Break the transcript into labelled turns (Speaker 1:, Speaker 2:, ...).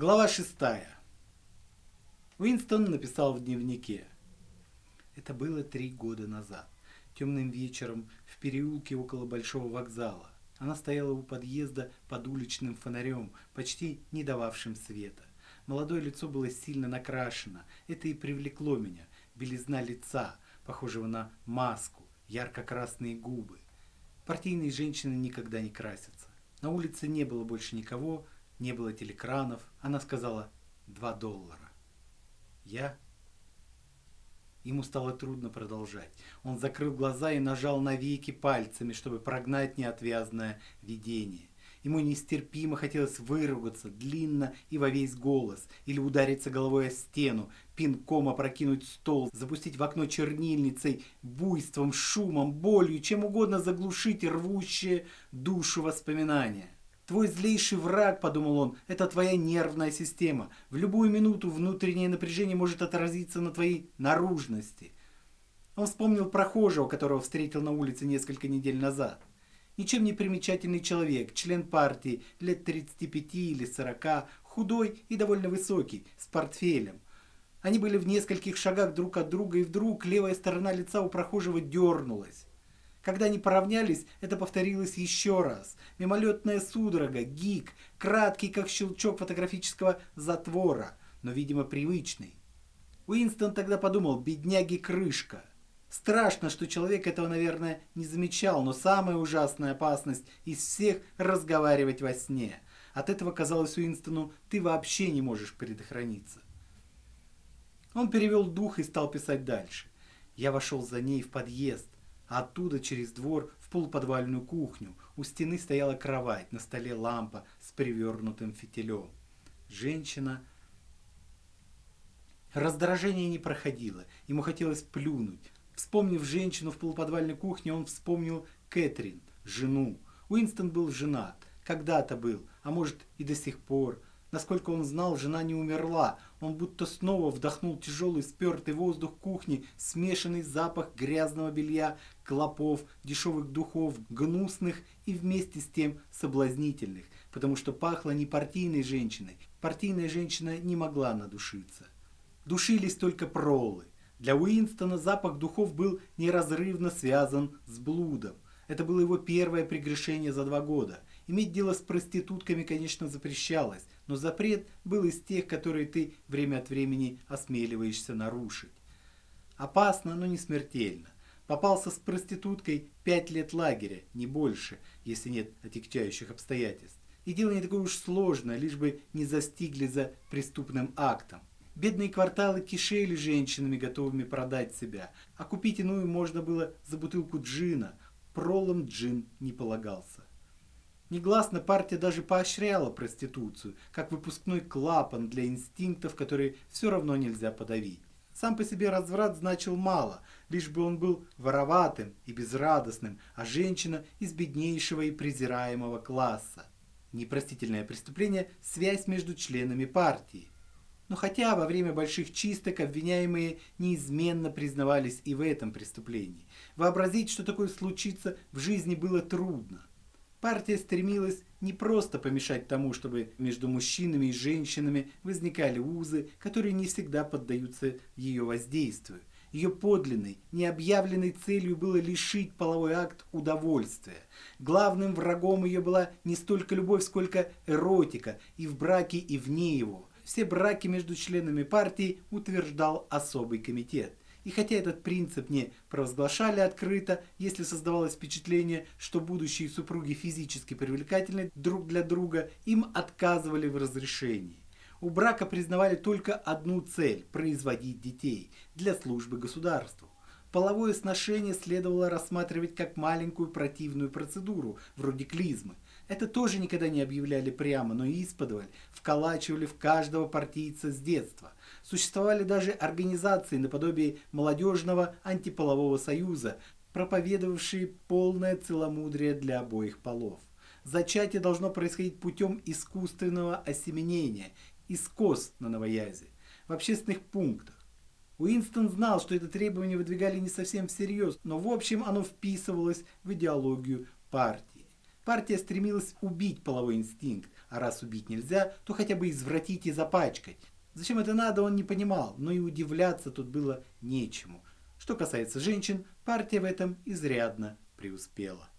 Speaker 1: Глава шестая. Уинстон написал в дневнике. Это было три года назад. Темным вечером в переулке около Большого вокзала. Она стояла у подъезда под уличным фонарем, почти не дававшим света. Молодое лицо было сильно накрашено. Это и привлекло меня. Белизна лица, похожего на маску, ярко-красные губы. Партийные женщины никогда не красятся. На улице не было больше никого, не было телекранов. Она сказала «два доллара». Я... Ему стало трудно продолжать. Он закрыл глаза и нажал на веки пальцами, чтобы прогнать неотвязное видение. Ему нестерпимо хотелось выругаться длинно и во весь голос, или удариться головой о стену, пинком опрокинуть стол, запустить в окно чернильницей, буйством, шумом, болью, чем угодно заглушить рвущее душу воспоминания. Твой злейший враг, подумал он, это твоя нервная система. В любую минуту внутреннее напряжение может отразиться на твоей наружности. Он вспомнил прохожего, которого встретил на улице несколько недель назад. Ничем не примечательный человек, член партии, лет 35 или 40, худой и довольно высокий, с портфелем. Они были в нескольких шагах друг от друга, и вдруг левая сторона лица у прохожего дернулась. Когда они поравнялись, это повторилось еще раз. Мимолетная судорога, гик, краткий, как щелчок фотографического затвора, но, видимо, привычный. Уинстон тогда подумал, бедняги крышка. Страшно, что человек этого, наверное, не замечал, но самая ужасная опасность из всех разговаривать во сне. От этого казалось Уинстону, ты вообще не можешь предохраниться. Он перевел дух и стал писать дальше. Я вошел за ней в подъезд. Оттуда через двор в полуподвальную кухню. У стены стояла кровать, на столе лампа с привернутым фитилем. Женщина... Раздражение не проходило, ему хотелось плюнуть. Вспомнив женщину в полуподвальной кухне, он вспомнил Кэтрин, жену. Уинстон был женат, когда-то был, а может и до сих пор. Насколько он знал, жена не умерла. Он будто снова вдохнул тяжелый спертый воздух кухни, смешанный запах грязного белья, клопов, дешевых духов, гнусных и вместе с тем соблазнительных, потому что пахло не партийной женщиной. Партийная женщина не могла надушиться. Душились только пролы. Для Уинстона запах духов был неразрывно связан с блудом. Это было его первое прегрешение за два года. Иметь дело с проститутками, конечно, запрещалось, но запрет был из тех, которые ты время от времени осмеливаешься нарушить. Опасно, но не смертельно. Попался с проституткой пять лет лагеря, не больше, если нет отягчающих обстоятельств. И дело не такое уж сложное, лишь бы не застигли за преступным актом. Бедные кварталы кишели женщинами, готовыми продать себя, а купить иную можно было за бутылку джина – пролом джин не полагался. Негласно партия даже поощряла проституцию, как выпускной клапан для инстинктов, которые все равно нельзя подавить. Сам по себе разврат значил мало, лишь бы он был вороватым и безрадостным, а женщина из беднейшего и презираемого класса. Непростительное преступление – связь между членами партии. Но хотя во время больших чисток обвиняемые неизменно признавались и в этом преступлении. Вообразить, что такое случится, в жизни было трудно. Партия стремилась не просто помешать тому, чтобы между мужчинами и женщинами возникали узы, которые не всегда поддаются ее воздействию. Ее подлинной, необъявленной целью было лишить половой акт удовольствия. Главным врагом ее была не столько любовь, сколько эротика и в браке, и вне его все браки между членами партии утверждал особый комитет. И хотя этот принцип не провозглашали открыто, если создавалось впечатление, что будущие супруги физически привлекательны друг для друга, им отказывали в разрешении. У брака признавали только одну цель – производить детей для службы государству. Половое сношение следовало рассматривать как маленькую противную процедуру, вроде клизмы – это тоже никогда не объявляли прямо, но исподволь вколачивали в каждого партийца с детства. Существовали даже организации наподобие молодежного антиполового союза, проповедовавшие полное целомудрие для обоих полов. Зачатие должно происходить путем искусственного осеменения, искос на новоязе, в общественных пунктах. Уинстон знал, что это требование выдвигали не совсем всерьез, но в общем оно вписывалось в идеологию партии. Партия стремилась убить половой инстинкт, а раз убить нельзя, то хотя бы извратить и запачкать. Зачем это надо, он не понимал, но и удивляться тут было нечему. Что касается женщин, партия в этом изрядно преуспела.